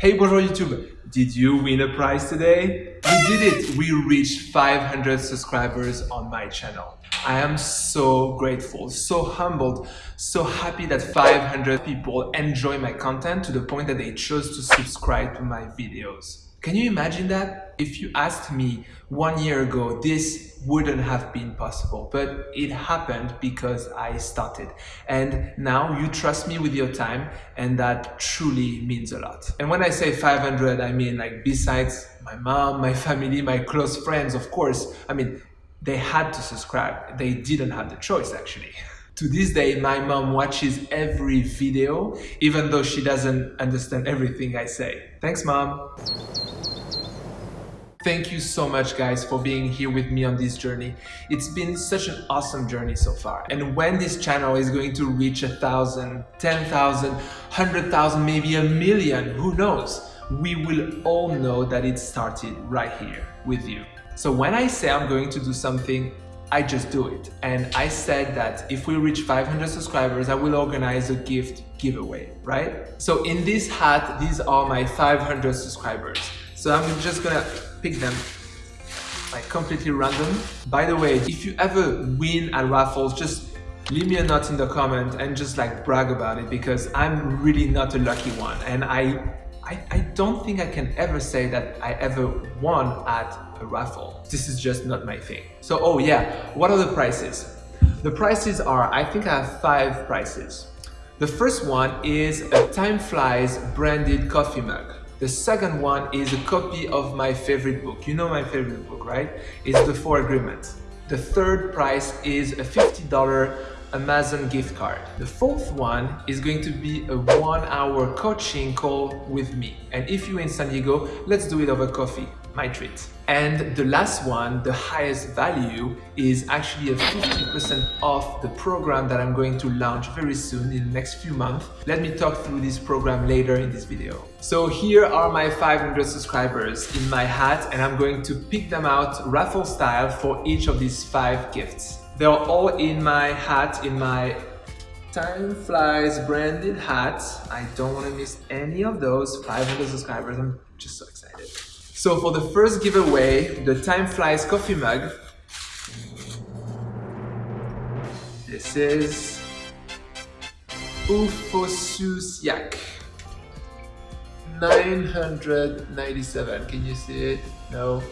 Hey bonjour YouTube! Did you win a prize today? We did it! We reached 500 subscribers on my channel. I am so grateful, so humbled, so happy that 500 people enjoy my content to the point that they chose to subscribe to my videos. Can you imagine that? If you asked me one year ago, this wouldn't have been possible, but it happened because I started. And now you trust me with your time and that truly means a lot. And when I say 500, I mean like besides my mom, my family, my close friends, of course, I mean, they had to subscribe. They didn't have the choice actually. To this day, my mom watches every video, even though she doesn't understand everything I say. Thanks, mom. Thank you so much guys for being here with me on this journey. It's been such an awesome journey so far. And when this channel is going to reach a thousand, ten thousand, hundred thousand, maybe a million, who knows? We will all know that it started right here with you. So when I say I'm going to do something, I just do it. And I said that if we reach 500 subscribers, I will organize a gift giveaway, right? So in this hat, these are my 500 subscribers. So I'm just gonna pick them like completely random. By the way, if you ever win at raffles, just leave me a note in the comment and just like brag about it because I'm really not a lucky one. And I, I, I don't think I can ever say that I ever won at a raffle. This is just not my thing. So, oh yeah, what are the prices? The prices are, I think I have five prices. The first one is a Time Flies branded coffee mug. The second one is a copy of my favorite book. You know my favorite book, right? It's The Four Agreements. The third prize is a $50 Amazon gift card. The fourth one is going to be a one hour coaching call with me. And if you're in San Diego, let's do it over coffee, treat. And the last one, the highest value, is actually a 50% off the program that I'm going to launch very soon in the next few months. Let me talk through this program later in this video. So here are my 500 subscribers in my hat and I'm going to pick them out raffle style for each of these five gifts. They're all in my hat, in my Time Flies branded hat. I don't want to miss any of those 500 subscribers. I'm just so excited. So for the first giveaway, the Time Flies coffee mug, this is Ufosusiak 997. Can you see it? No.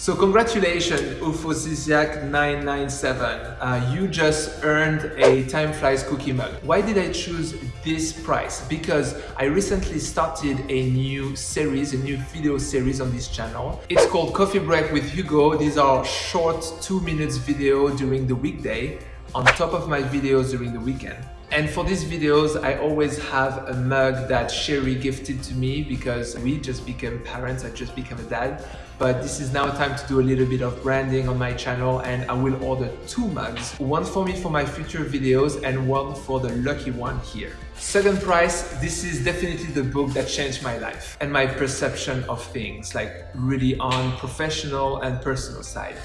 So congratulations UFOSISIAC997, uh, you just earned a Time Flies cookie mug. Why did I choose this price? Because I recently started a new series, a new video series on this channel. It's called Coffee Break with Hugo. These are short two minutes video during the weekday on top of my videos during the weekend. And for these videos, I always have a mug that Sherry gifted to me because we just became parents, I just became a dad. But this is now time to do a little bit of branding on my channel and I will order two mugs. One for me for my future videos and one for the lucky one here. Second price, this is definitely the book that changed my life and my perception of things, like really on professional and personal side.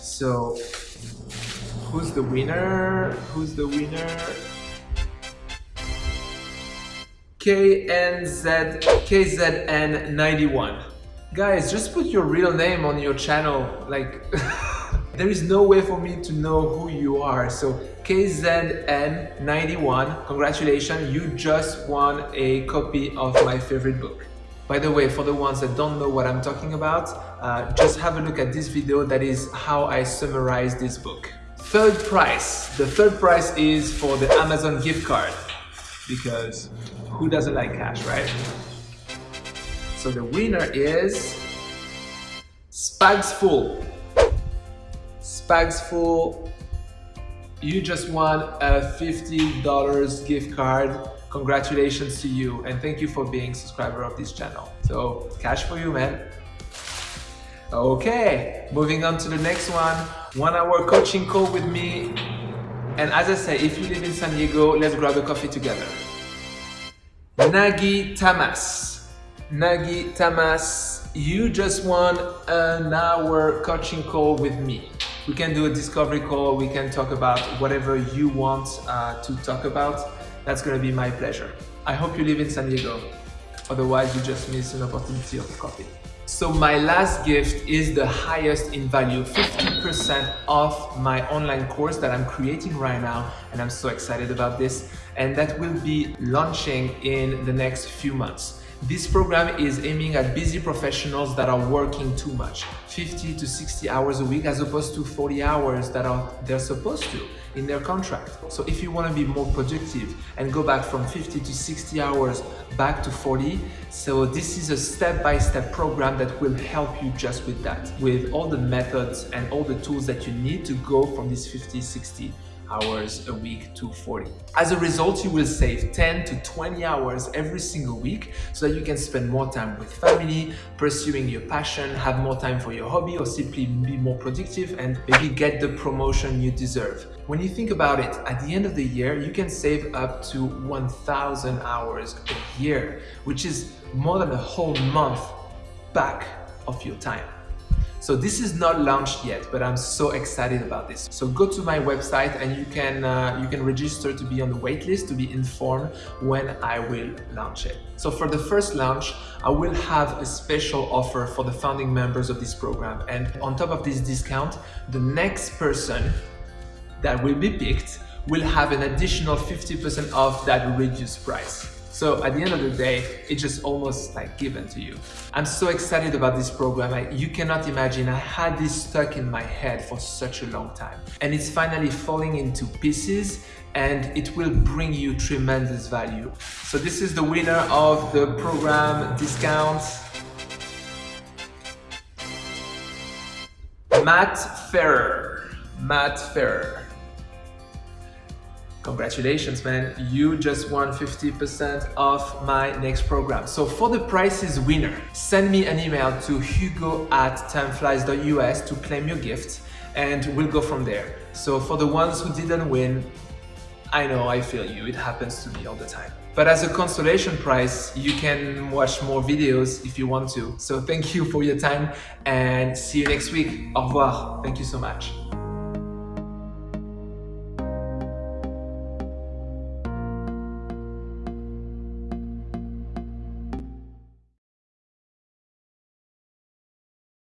So, who's the winner? Who's the winner? KNZ, KZN91. Guys, just put your real name on your channel. Like, there is no way for me to know who you are. So KZN91, congratulations, you just won a copy of my favorite book. By the way, for the ones that don't know what I'm talking about, uh, just have a look at this video. That is how I summarize this book. Third prize. The third prize is for the Amazon gift card because who doesn't like cash, right? So the winner is Spags Full. Spags Full, you just won a $50 gift card. Congratulations to you and thank you for being subscriber of this channel. So cash for you, man. Okay, moving on to the next one. One hour coaching call with me. And as I say, if you live in San Diego, let's grab a coffee together. Nagi Tamas. Nagi Tamas, you just won an hour coaching call with me. We can do a discovery call, we can talk about whatever you want uh, to talk about. That's gonna be my pleasure. I hope you live in San Diego. Otherwise, you just miss an opportunity of coffee. So my last gift is the highest in value, 50% off my online course that I'm creating right now. And I'm so excited about this. And that will be launching in the next few months. This program is aiming at busy professionals that are working too much, 50 to 60 hours a week as opposed to 40 hours that are they're supposed to in their contract. So if you want to be more productive and go back from 50 to 60 hours back to 40, so this is a step-by-step -step program that will help you just with that, with all the methods and all the tools that you need to go from this 50, 60 hours a week to 40. As a result, you will save 10 to 20 hours every single week so that you can spend more time with family, pursuing your passion, have more time for your hobby or simply be more productive and maybe get the promotion you deserve. When you think about it, at the end of the year, you can save up to 1,000 hours a year, which is more than a whole month back of your time. So this is not launched yet, but I'm so excited about this. So go to my website and you can uh, you can register to be on the waitlist to be informed when I will launch it. So for the first launch, I will have a special offer for the founding members of this program. And on top of this discount, the next person that will be picked will have an additional 50% off that reduced price. So at the end of the day, it's just almost like given to you. I'm so excited about this program. I, you cannot imagine, I had this stuck in my head for such a long time. And it's finally falling into pieces and it will bring you tremendous value. So this is the winner of the program discount. Matt Ferrer. Matt Ferrer. Congratulations, man. You just won 50% off my next program. So for the prizes winner, send me an email to hugo at timeflies.us to claim your gift and we'll go from there. So for the ones who didn't win, I know, I feel you. It happens to me all the time. But as a consolation prize, you can watch more videos if you want to. So thank you for your time and see you next week. Au revoir. Thank you so much.